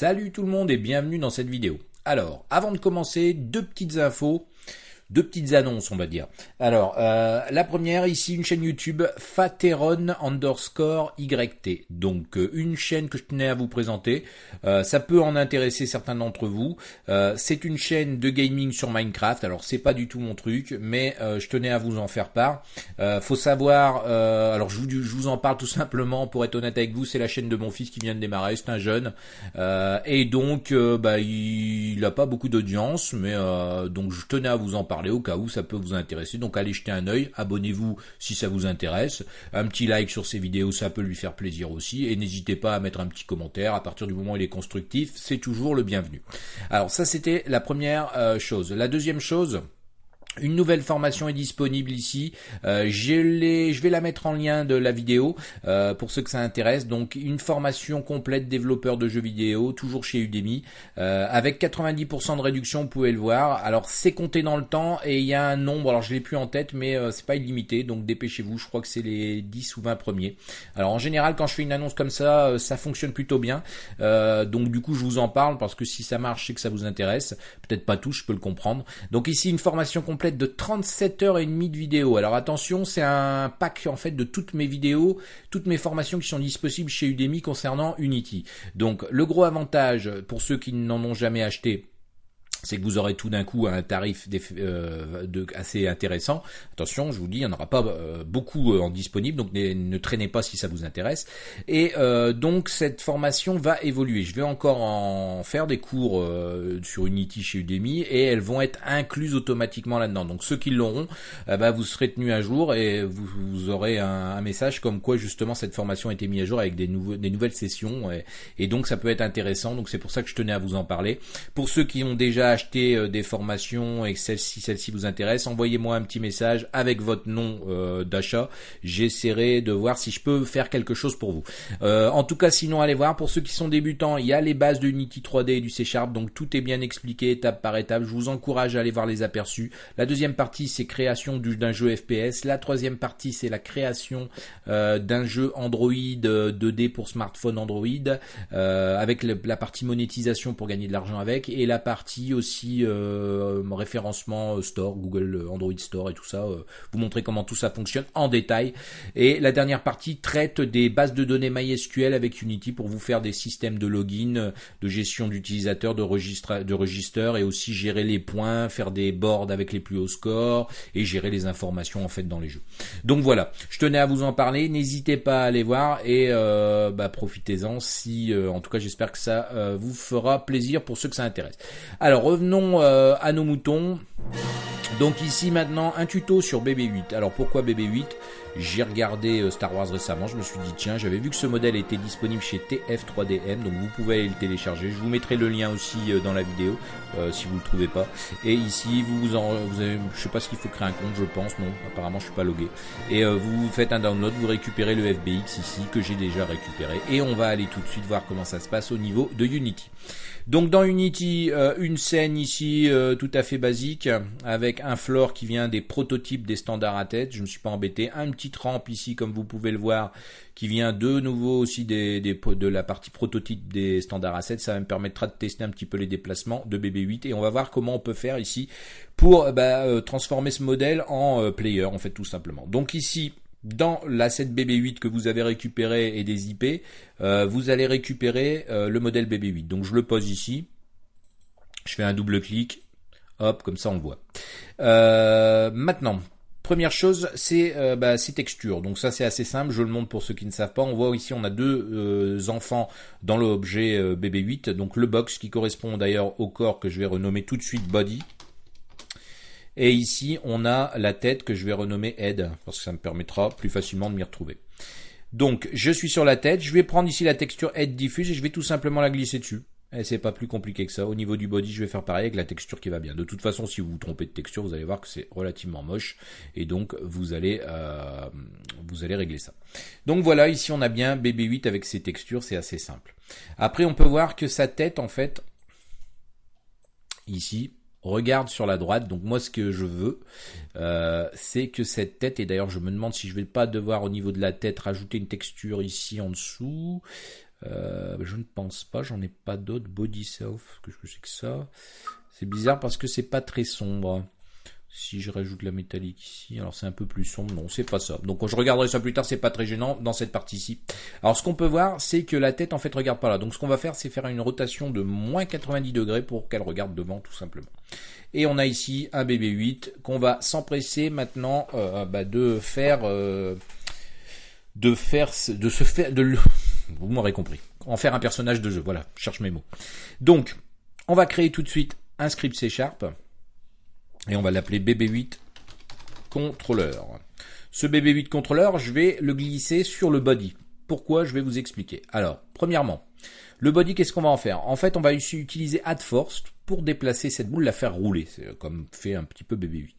Salut tout le monde et bienvenue dans cette vidéo. Alors, avant de commencer, deux petites infos deux petites annonces, on va dire. Alors, euh, la première, ici, une chaîne YouTube, Fateron underscore YT. Donc, euh, une chaîne que je tenais à vous présenter. Euh, ça peut en intéresser certains d'entre vous. c'est une chaîne de gaming sur Minecraft. Alors, c'est pas du tout mon truc, mais je tenais à vous en faire part. faut savoir, alors je vous, en parle tout simplement, pour être honnête avec vous, c'est la chaîne de mon fils qui vient de démarrer, c'est un jeune. et donc, bah, il, n'a pas beaucoup d'audience, mais donc je tenais à vous en parler au cas où ça peut vous intéresser. Donc allez jeter un œil, abonnez-vous si ça vous intéresse. Un petit like sur ces vidéos, ça peut lui faire plaisir aussi. Et n'hésitez pas à mettre un petit commentaire. À partir du moment où il est constructif, c'est toujours le bienvenu. Alors ça c'était la première euh, chose. La deuxième chose, une nouvelle formation est disponible ici. Euh, je, vais la mettre en lien de la vidéo euh, pour ceux que ça intéresse. Donc une formation complète développeur de jeux vidéo, toujours chez Udemy, euh, avec 90% de réduction, vous pouvez le voir. Alors c'est compté dans le temps et il y a un nombre, alors je l'ai plus en tête, mais c'est pas illimité, donc dépêchez-vous. Je crois que c'est les 10 ou 20 premiers. Alors en général, quand je fais une annonce comme ça, ça fonctionne plutôt bien. donc du coup, je vous en parle parce que si ça marche, c'est que ça vous intéresse. Peut-être pas tout, je peux le comprendre. Donc ici une formation complète de 37 heures et demie de vidéo. Alors attention, c'est un pack en fait de toutes mes vidéos, toutes mes formations qui sont disponibles chez Udemy concernant Unity. Donc le gros avantage pour ceux qui n'en ont jamais acheté, c'est que vous aurez tout d'un coup un tarif euh, de, assez intéressant. Attention, je vous dis, il n'y en aura pas euh, beaucoup euh, en disponible, donc ne, traînez pas si ça vous intéresse. Et donc cette formation va évoluer. Je vais encore en faire des cours sur Unity chez Udemy et elles vont être incluses automatiquement là-dedans. Donc ceux qui l'auront, bah, vous serez tenus à jour et vous, aurez un, message comme quoi justement cette formation a été mise à jour avec des, nouveaux, des nouvelles sessions et donc ça peut être intéressant. Donc c'est pour ça que je tenais à vous en parler. Pour ceux qui ont déjà acheter euh, des formations et celle-ci celle vous intéresse, envoyez-moi un petit message avec votre nom euh, d'achat. J'essaierai de voir si je peux faire quelque chose pour vous. Euh, en tout cas, sinon, allez voir. Pour ceux qui sont débutants, il y a les bases de Unity 3D et du C Sharp, donc tout est bien expliqué étape par étape. Je vous encourage à aller voir les aperçus. La deuxième partie, c'est création d'un jeu FPS. La troisième partie, c'est la création d'un jeu Android 2D pour smartphone Android, avec la partie monétisation pour gagner de l'argent avec, et la partie aussi euh, référencement euh, Store, Google euh, Android Store et tout ça, vous montrer comment tout ça fonctionne en détail. Et la dernière partie traite des bases de données MySQL avec Unity pour vous faire des systèmes de login, de gestion d'utilisateurs, de registre, de registres et aussi gérer les points, faire des boards avec les plus hauts scores et gérer les informations en fait dans les jeux. Donc voilà, je tenais à vous en parler. N'hésitez pas à aller voir et bah, profitez-en. Si, en tout cas, j'espère que ça vous fera plaisir pour ceux que ça intéresse. Alors revenons euh, à nos moutons. Donc ici maintenant un tuto sur BB8. Alors pourquoi BB8 J'ai regardé euh, Star Wars récemment, je me suis dit tiens, j'avais vu que ce modèle était disponible chez TF3DM, donc vous pouvez aller le télécharger. Je vous mettrai le lien aussi euh, dans la vidéo si vous le trouvez pas. Et ici vous en, vous avez, je sais pas ce qu'il faut créer un compte, je pense, non, apparemment je suis pas logué. Et vous faites un download, vous récupérez le FBX ici que j'ai déjà récupéré. Et on va aller tout de suite voir comment ça se passe au niveau de Unity. Donc dans Unity, euh, une scène ici euh, tout à fait basique avec un floor qui vient des prototypes des standards à tête. Je me suis pas embêté. Un petit rampe ici comme vous pouvez le voir qui vient de nouveau aussi des, de la partie prototype des standards assets. Ça me permettra de tester un petit peu les déplacements de BB8 et on va voir comment on peut faire ici pour bah, euh, transformer ce modèle en player en fait tout simplement. Donc ici dans l'asset BB8 que vous avez récupéré et des IP, euh, vous allez récupérer euh, le modèle BB8. Donc je le pose ici, je fais un double clic, hop, comme ça on le voit. Euh, maintenant, première chose, c'est bah, ces textures. Donc ça c'est assez simple, je le montre pour ceux qui ne savent pas. On voit ici on a deux enfants dans l'objet BB8, donc le box qui correspond d'ailleurs au corps que je vais renommer tout de suite body. Et ici, on a la tête que je vais renommer Head, parce que ça me permettra plus facilement de m'y retrouver. Donc, je suis sur la tête, je vais prendre ici la texture Head diffuse et je vais tout simplement la glisser dessus. Et c'est pas plus compliqué que ça. Au niveau du body, je vais faire pareil avec la texture qui va bien. De toute façon, si vous vous trompez de texture, vous allez voir que c'est relativement moche. Et donc, vous allez, euh, vous allez régler ça. Donc voilà, ici on a bien BB8 avec ses textures, c'est assez simple. Après, on peut voir que sa tête, en fait, ici, regarde sur la droite. Donc moi, ce que je veux, euh, c'est que cette tête, et d'ailleurs je me demande si je vais pas devoir au niveau de la tête rajouter une texture ici en dessous. Euh, je ne pense pas, j'en ai pas d'autres. Body Self, que je sais que ça? C'est bizarre parce que c'est pas très sombre. Si je rajoute la métallique ici, alors c'est un peu plus sombre. Non, c'est pas ça. Donc je regarderai ça plus tard, c'est pas très gênant dans cette partie-ci. Alors ce qu'on peut voir, c'est que la tête en fait regarde pas là. Donc ce qu'on va faire, c'est faire une rotation de moins 90 degrés pour qu'elle regarde devant tout simplement. Et on a ici un BB8 qu'on va s'empresser maintenant euh, bah, de faire, euh, de faire, de se faire, de vous m'aurez compris, en faire un personnage de jeu. Voilà, je cherche mes mots. Donc, on va créer tout de suite un script C Sharp et on va l'appeler BB8 contrôleur. Ce BB8 contrôleur, je vais le glisser sur le body. Pourquoi Je vais vous expliquer. Alors, premièrement, le body, qu'est-ce qu'on va en faire? En fait, on va utiliser add force pour déplacer cette boule, la faire rouler, comme fait un petit peu BB8.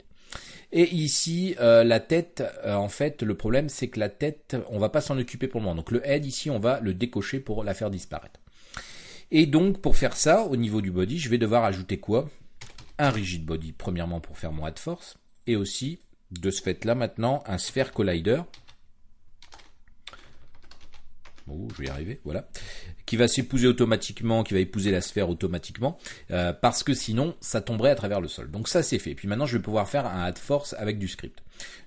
Et ici, euh, la tête, euh, en fait, le problème, c'est que la tête, on va pas s'en occuper pour le moment. Donc le head, ici, on va le décocher pour la faire disparaître. Et donc, pour faire ça, au niveau du body, je vais devoir ajouter quoi? Un rigid body, premièrement, pour faire mon add force. Et aussi, de ce fait-là, maintenant, un sphere collider Oh, je vais y arriver, voilà, qui va s'épouser automatiquement, qui va épouser la sphère automatiquement, euh, parce que sinon, ça tomberait à travers le sol. Donc ça, c'est fait. Puis maintenant, je vais pouvoir faire un add force avec du script.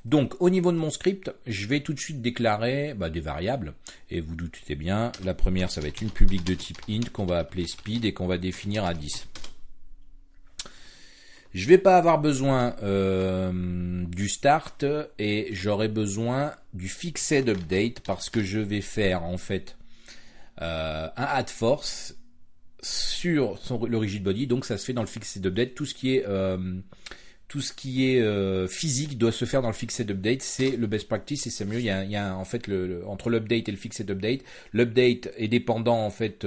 Donc, au niveau de mon script, je vais tout de suite déclarer bah, des variables, et vous doutez bien, la première, ça va être une publique de type int qu'on va appeler speed et qu'on va définir à 10. Je vais pas avoir besoin euh, du start et j'aurai besoin du fixed update parce que je vais faire en fait un add force sur le rigid body. Donc ça se fait dans le fixed update. Tout ce qui est euh, est physique doit se faire dans le fixed update. C'est le best practice et c'est mieux. Il y a, en fait entre l'update et le fixed update. L'update est dépendant en fait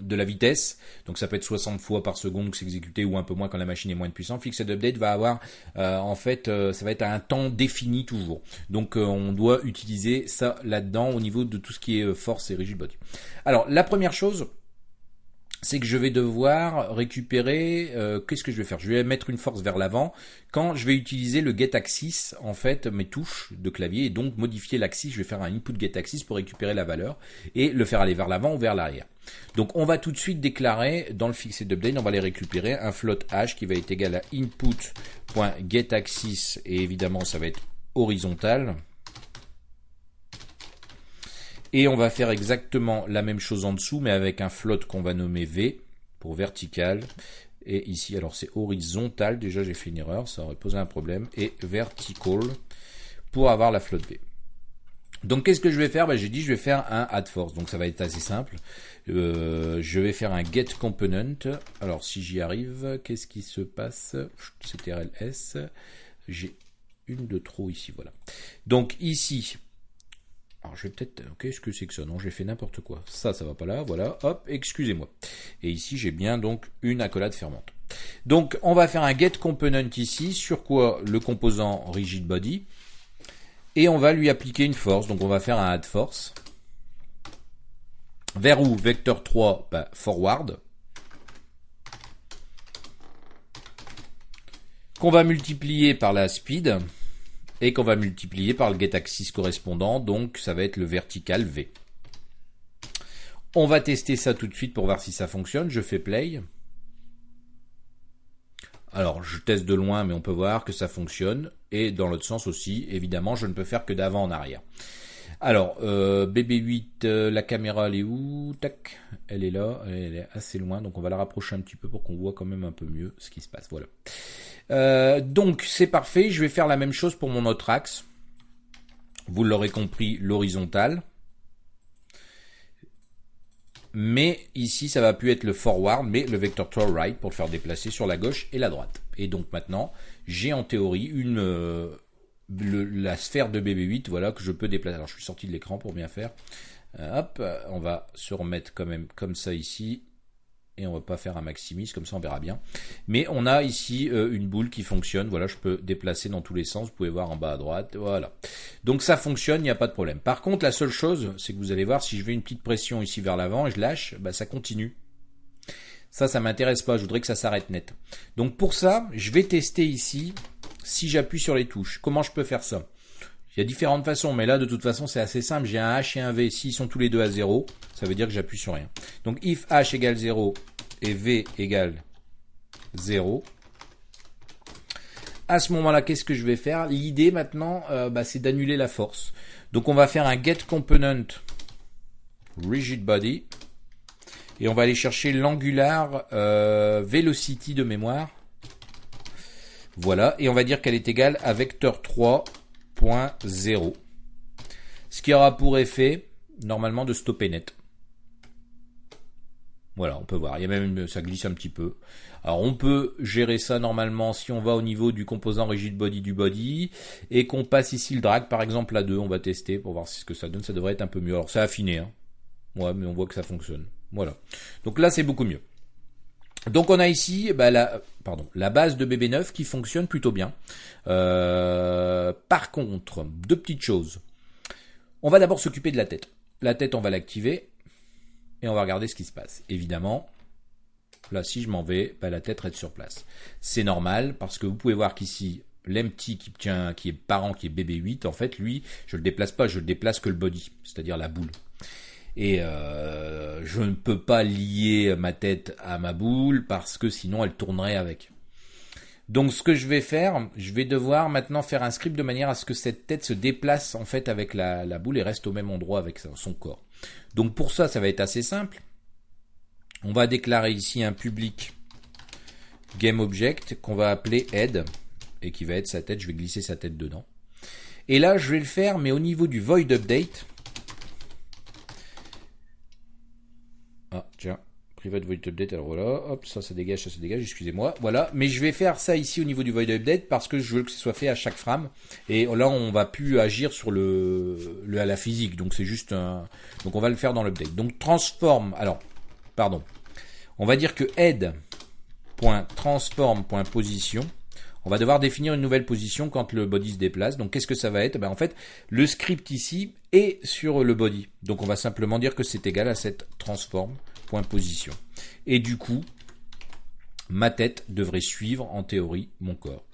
de la vitesse. Donc ça peut être 60 fois par seconde que c'est exécuté ou un peu moins quand la machine est moins puissante. Fixed update va avoir euh, en fait euh, ça va être un temps défini toujours. Donc euh, on doit utiliser ça là-dedans au niveau de tout ce qui est force et rigid body. Alors la première chose c'est que je vais devoir récupérer, qu'est-ce que je vais faire? Je vais mettre une force vers l'avant quand je vais utiliser le get axis, en fait, mes touches de clavier, et donc modifier l'axis, je vais faire un input get axis pour récupérer la valeur, et le faire aller vers l'avant ou vers l'arrière. Donc on va tout de suite déclarer dans le fixed update, on va les récupérer, un float h qui va être égal à input.getAxis, et évidemment ça va être horizontal, et on va faire exactement la même chose en dessous, mais avec un float qu'on va nommer V pour vertical. Et ici, alors c'est horizontal, déjà j'ai fait une erreur, ça aurait posé un problème. Et vertical pour avoir la float V. Donc qu'est-ce que je vais faire? Ben, J'ai dit je vais faire un add force, donc ça va être assez simple. Euh, je vais faire un get component. Alors si j'y arrive, qu'est-ce qui se passe? CTRL-S. J'ai une de trop ici, voilà. Donc ici, alors je vais peut-être... Qu'est-ce que c'est que ça? Non, j'ai fait n'importe quoi. Ça, ça va pas là. Voilà. Hop, excusez-moi. Et ici, j'ai bien donc une accolade fermante. Donc, on va faire un get component ici. Sur quoi Le composant rigid body? Et on va lui appliquer une force. Donc, on va faire un add force. Vers où? Vecteur 3, bah, forward. Qu'on va multiplier par la speed et qu'on va multiplier par le getAxis correspondant, donc ça va être le vertical V. On va tester ça tout de suite pour voir si ça fonctionne. Je fais play. Alors, je teste de loin, mais on peut voir que ça fonctionne. Et dans l'autre sens aussi, évidemment, je ne peux faire que d'avant en arrière. Alors, euh, BB8, euh, la caméra, elle est où? Tac, elle est là, elle est assez loin, donc on va la rapprocher un petit peu pour qu'on voit quand même un peu mieux ce qui se passe. Voilà. Euh, donc c'est parfait, je vais faire la même chose pour mon autre axe. Vous l'aurez compris, l'horizontale. Mais ici, ça va plus être le forward, mais le vector to right pour le faire déplacer sur la gauche et la droite. Et donc maintenant, j'ai en théorie une euh, la sphère de BB8, voilà, que je peux déplacer. Alors je suis sorti de l'écran pour bien faire. Euh, hop, on va se remettre quand même comme ça ici et on va pas faire un maximise, comme ça on verra bien. Mais on a ici euh, une boule qui fonctionne, voilà, je peux déplacer dans tous les sens, vous pouvez voir en bas à droite, voilà. Donc ça fonctionne, il n'y a pas de problème. Par contre, la seule chose, c'est que vous allez voir, si je vais une petite pression ici vers l'avant et je lâche, bah, ça continue. Ça, ça m'intéresse pas, je voudrais que ça s'arrête net. Donc pour ça, je vais tester ici, si j'appuie sur les touches. Comment je peux faire ça? Il y a différentes façons, mais là, de toute façon, c'est assez simple. J'ai un H et un V. S'ils sont tous les deux à 0, ça veut dire que j'appuie sur rien. Donc, if H égale 0 et V égale 0, à ce moment-là, qu'est-ce que je vais faire? L'idée maintenant, euh, bah, c'est d'annuler la force. Donc, on va faire un get component rigid body et on va aller chercher l'angular euh, velocity de mémoire. Voilà, et on va dire qu'elle est égale à vecteur 3.0. Ce qui aura pour effet, normalement, de stopper net. Voilà, on peut voir. Il y a même, ça glisse un petit peu. Alors, on peut gérer ça normalement si on va au niveau du composant rigid body du body et qu'on passe ici le drag, par exemple, à 2. On va tester pour voir ce que ça donne. Ça devrait être un peu mieux. Alors, c'est affiné, hein. Mais on voit que ça fonctionne. Voilà. Donc là, c'est beaucoup mieux. Donc on a ici bah, la, base de BB9 qui fonctionne plutôt bien. Euh, par contre, deux petites choses. On va d'abord s'occuper de la tête. La tête, on va l'activer et on va regarder ce qui se passe. Évidemment, là, si je m'en vais, bah, la tête reste sur place. C'est normal parce que vous pouvez voir qu'ici, l'empty qui tient, qui est parent, qui est BB8, en fait, lui, je le déplace pas, je le déplace que le body, c'est-à-dire la boule et euh, je ne peux pas lier ma tête à ma boule parce que sinon elle tournerait avec. Donc ce que je vais faire, je vais devoir maintenant faire un script de manière à ce que cette tête se déplace en fait avec la, boule et reste au même endroit avec son corps. Donc pour ça, ça va être assez simple. On va déclarer ici un public GameObject qu'on va appeler head et qui va être sa tête. Je vais glisser sa tête dedans. Et là, je vais le faire, mais au niveau du void update, Ah, tiens. Private void update, alors voilà, hop, ça, ça dégage, ça se dégage, excusez-moi. Voilà, mais je vais faire ça ici au niveau du void update parce que je veux que ce soit fait à chaque frame. Et là, on va plus agir sur le, à la physique, donc c'est juste un, donc on va le faire dans l'update. Donc transform, alors, pardon. On va dire que head.transform.position on va devoir définir une nouvelle position quand le body se déplace. Donc qu'est-ce que ça va être? Ben, En fait, le script ici est sur le body. Donc on va simplement dire que c'est égal à cette transform.position. Et du coup, ma tête devrait suivre en théorie mon corps.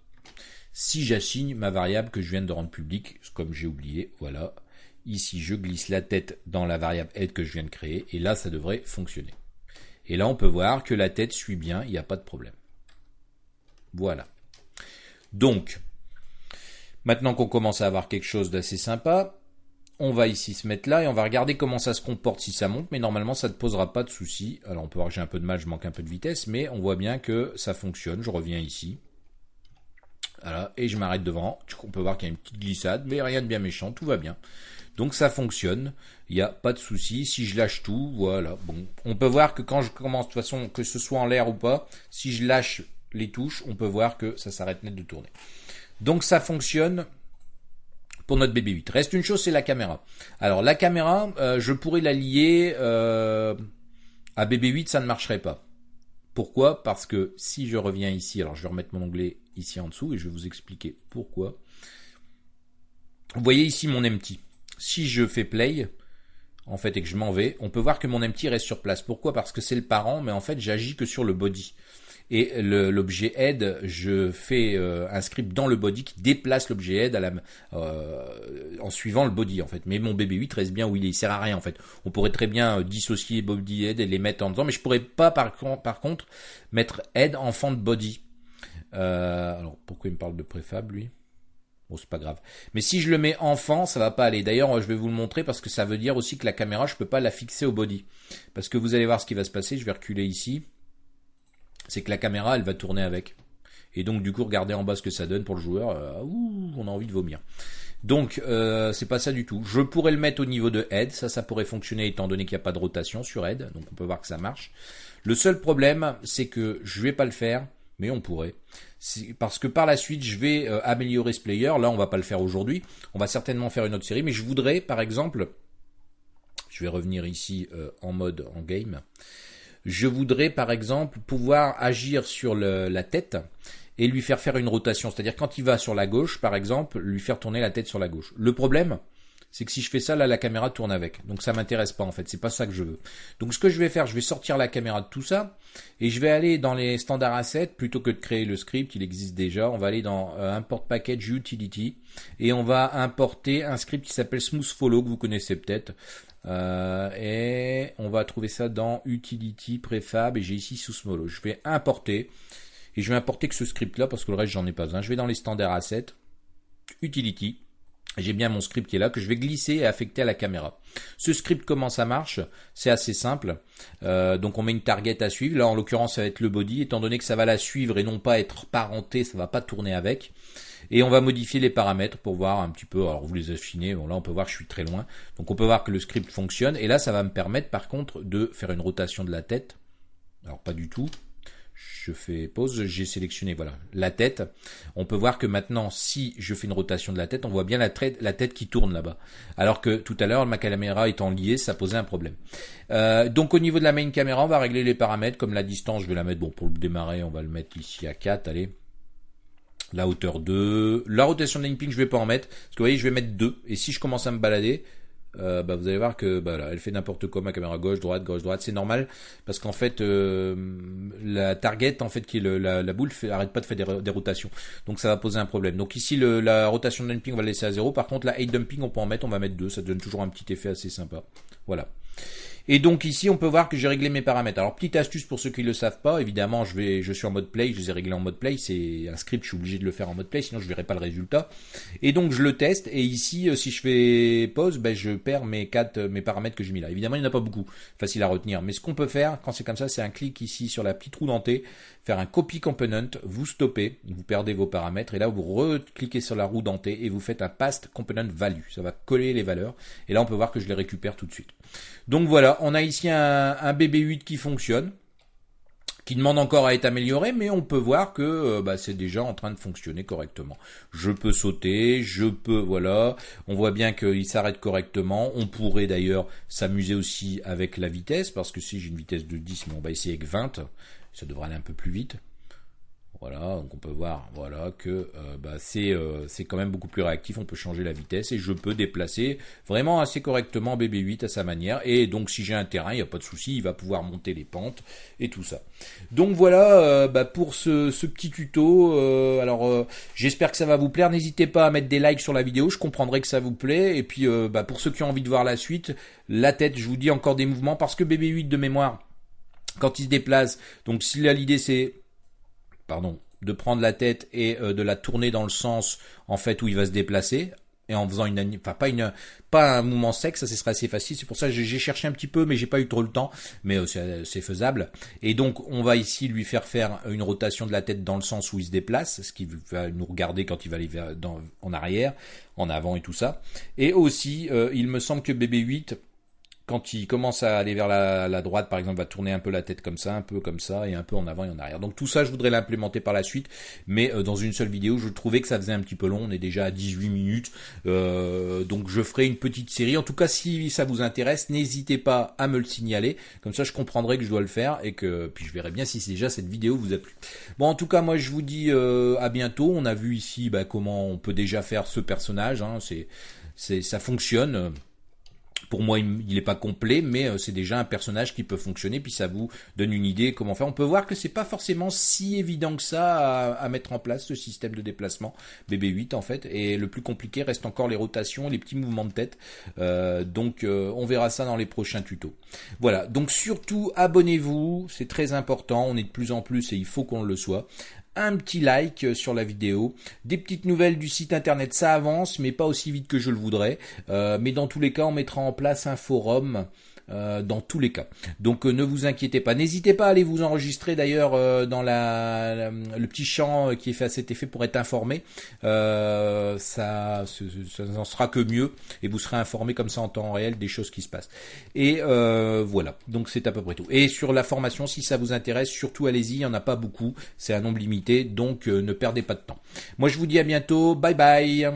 Si j'assigne ma variable que je viens de rendre publique, comme j'ai oublié, voilà, ici je glisse la tête dans la variable head que je viens de créer, et là ça devrait fonctionner. Et là on peut voir que la tête suit bien, il n'y a pas de problème. Voilà. Donc, maintenant qu'on commence à avoir quelque chose d'assez sympa, on va ici se mettre là et on va regarder comment ça se comporte si ça monte, mais normalement ça ne posera pas de souci. Alors on peut voir que j'ai un peu de mal, je manque un peu de vitesse, mais on voit bien que ça fonctionne. Je reviens ici. Voilà, et je m'arrête devant. On peut voir qu'il y a une petite glissade, mais rien de bien méchant, tout va bien. Donc ça fonctionne, il n'y a pas de souci. Si je lâche tout, voilà. Bon, on peut voir que quand je commence, de toute façon, que ce soit en l'air ou pas, si je lâche les touches, on peut voir que ça s'arrête net de tourner. Donc ça fonctionne pour notre BB8. Reste une chose, c'est la caméra. Alors la caméra, euh, je pourrais la lier euh, à BB8, ça ne marcherait pas. Pourquoi? Parce que si je reviens ici, alors je vais remettre mon onglet ici en dessous et je vais vous expliquer pourquoi. Vous voyez ici mon empty. Si je fais play, en fait, et que je m'en vais, on peut voir que mon empty reste sur place. Pourquoi? Parce que c'est le parent, mais en fait, j'agis que sur le body. Et l'objet head, je fais euh, un script dans le body qui déplace l'objet head euh, en suivant le body en fait. Mais mon BB8 reste bien où il est, il sert à rien en fait. On pourrait très bien euh, dissocier body head et les mettre en dedans, mais je pourrais pas par, contre mettre head enfant de body. alors pourquoi il me parle de préfab lui? Bon, c'est pas grave. Mais si je le mets enfant, ça va pas aller. D'ailleurs, je vais vous le montrer parce que ça veut dire aussi que la caméra, je peux pas la fixer au body. Parce que vous allez voir ce qui va se passer. Je vais reculer ici c'est que la caméra, elle va tourner avec. Et donc, du coup, regardez en bas ce que ça donne pour le joueur. Euh, ouh, on a envie de vomir. Donc, euh, c'est pas ça du tout. Je pourrais le mettre au niveau de head. Ça, ça pourrait fonctionner étant donné qu'il n'y a pas de rotation sur head. Donc, on peut voir que ça marche. Le seul problème, c'est que je vais pas le faire, mais on pourrait. Parce que par la suite, je vais euh, améliorer ce player. Là, on va pas le faire aujourd'hui. On va certainement faire une autre série. Mais je voudrais, par exemple, je vais revenir ici euh, en mode en game je voudrais par exemple pouvoir agir sur la tête et lui faire faire une rotation. C'est-à-dire quand il va sur la gauche, par exemple, lui faire tourner la tête sur la gauche. Le problème, c'est que si je fais ça, là, la caméra tourne avec. Donc ça m'intéresse pas en fait, c'est pas ça que je veux. Donc ce que je vais faire, je vais sortir la caméra de tout ça et je vais aller dans les standards assets plutôt que de créer le script, il existe déjà. On va aller dans euh, import package utility et on va importer un script qui s'appelle smooth follow que vous connaissez peut-être. Euh, et on va trouver ça dans utility préfab et j'ai ici sous follow. Je vais importer et je vais importer que ce script là parce que le reste j'en ai pas besoin. Je vais dans les standards assets utility j'ai bien mon script qui est là que je vais glisser et affecter à la caméra. Ce script, comment ça marche C'est assez simple. Euh, donc on met une target à suivre. Là, en l'occurrence, ça va être le body. Étant donné que ça va la suivre et non pas être parenté, ça va pas tourner avec. Et on va modifier les paramètres pour voir un petit peu. Alors vous les affinez. Bon là, on peut voir que je suis très loin. Donc on peut voir que le script fonctionne. Et là, ça va me permettre, par contre, de faire une rotation de la tête. Alors pas du tout je fais pause, j'ai sélectionné voilà la tête. On peut voir que maintenant, si je fais une rotation de la tête, on voit bien la, tête qui tourne là-bas. Alors que tout à l'heure, ma caméra étant liée, ça posait un problème. Euh, donc au niveau de la main caméra, on va régler les paramètres. Comme la distance, je vais la mettre, bon pour le démarrer, on va le mettre ici à 4, allez. La hauteur 2. La rotation de ping, je vais pas en mettre. Parce que vous voyez, je vais mettre 2. Et si je commence à me balader, euh, bah, vous allez voir que bah, elle fait n'importe quoi ma caméra gauche droite gauche droite c'est normal. Parce qu'en fait euh, la target en fait qui est la, la, boule fait, arrête pas de faire des, rotations. Donc ça va poser un problème. Donc ici le, la rotation dumping on va laisser à 0 par contre la height dumping on peut en mettre on va mettre 2 ça donne toujours un petit effet assez sympa. Voilà et donc ici, on peut voir que j'ai réglé mes paramètres. Alors petite astuce pour ceux qui ne le savent pas, évidemment, je vais, je suis en mode play, je les ai réglés en mode play. C'est un script, je suis obligé de le faire en mode play, sinon je verrai pas le résultat. Et donc je le teste. Et ici, euh, si je fais pause, ben, je perds mes quatre, euh, mes paramètres que j'ai mis là. Évidemment, il n'y en a pas beaucoup, facile à retenir. Mais ce qu'on peut faire quand c'est comme ça, c'est un clic ici sur la petite roue dentée, faire un copy component, vous stoppez, vous perdez vos paramètres, et là vous recliquez sur la roue dentée et vous faites un past component value. Ça va coller les valeurs. Et là, on peut voir que je les récupère tout de suite. Donc voilà, on a ici un, BB8 qui fonctionne, qui demande encore à être amélioré, mais on peut voir que euh, bah, c'est déjà en train de fonctionner correctement. Je peux sauter, je peux, voilà, on voit bien qu'il s'arrête correctement. On pourrait d'ailleurs s'amuser aussi avec la vitesse, parce que si j'ai une vitesse de 10, mais on va essayer avec 20, ça devrait aller un peu plus vite. Voilà, donc on peut voir voilà que euh, bah, c'est euh, c'est quand même beaucoup plus réactif. On peut changer la vitesse et je peux déplacer vraiment assez correctement BB8 à sa manière. Et donc si j'ai un terrain, il n'y a pas de souci, il va pouvoir monter les pentes et tout ça. Donc voilà euh, bah, pour ce, ce, petit tuto. alors j'espère que ça va vous plaire. N'hésitez pas à mettre des likes sur la vidéo. Je comprendrai que ça vous plaît. Et puis bah, pour ceux qui ont envie de voir la suite, la tête, je vous dis encore des mouvements parce que BB8 de mémoire quand il se déplace. Donc si là l'idée c'est pardon, de prendre la tête et euh, de la tourner dans le sens en fait où il va se déplacer et en faisant une enfin pas une pas un mouvement sec ça ce serait assez facile. C'est pour ça que j'ai cherché un petit peu mais j'ai pas eu trop le temps. Mais euh, c'est faisable. Et donc on va ici lui faire faire une rotation de la tête dans le sens où il se déplace ce qui va nous regarder quand il va aller en arrière en avant et tout ça. Et aussi euh, il me semble que BB8 quand il commence à aller vers la, droite, par exemple, va tourner un peu la tête comme ça, un peu comme ça, et un peu en avant et en arrière. Donc tout ça, je voudrais l'implémenter par la suite, mais euh, dans une seule vidéo, je trouvais que ça faisait un petit peu long, on est déjà à 18 minutes, euh, donc je ferai une petite série. En tout cas, si ça vous intéresse, n'hésitez pas à me le signaler, comme ça je comprendrai que je dois le faire, et que puis je verrai bien si déjà cette vidéo vous a plu. Bon, en tout cas, moi je vous dis euh, à bientôt. On a vu ici bah, comment on peut déjà faire ce personnage, hein. c'est ça fonctionne pour moi, il n'est pas complet, mais euh, c'est déjà un personnage qui peut fonctionner, puis ça vous donne une idée comment faire. On peut voir que c'est pas forcément si évident que ça à, mettre en place ce système de déplacement BB8 en fait, et le plus compliqué reste encore les rotations, les petits mouvements de tête. Euh, donc euh, on verra ça dans les prochains tutos. Voilà, donc surtout abonnez-vous, c'est très important, on est de plus en plus et il faut qu'on le soit un petit like euh, sur la vidéo, des petites nouvelles du site internet, ça avance, mais pas aussi vite que je le voudrais. Euh, mais dans tous les cas, on mettra en place un forum euh, dans tous les cas. Donc euh, ne vous inquiétez pas. N'hésitez pas à aller vous enregistrer d'ailleurs euh, dans la, le petit champ qui est fait à cet effet pour être informé. ça, ça n'en sera que mieux et vous serez informé comme ça en temps réel des choses qui se passent. Et voilà. Donc c'est à peu près tout. Et sur la formation, si ça vous intéresse, surtout allez-y. Il n'y en a pas beaucoup. C'est un nombre limité. Donc ne perdez pas de temps. Moi je vous dis à bientôt. Bye bye.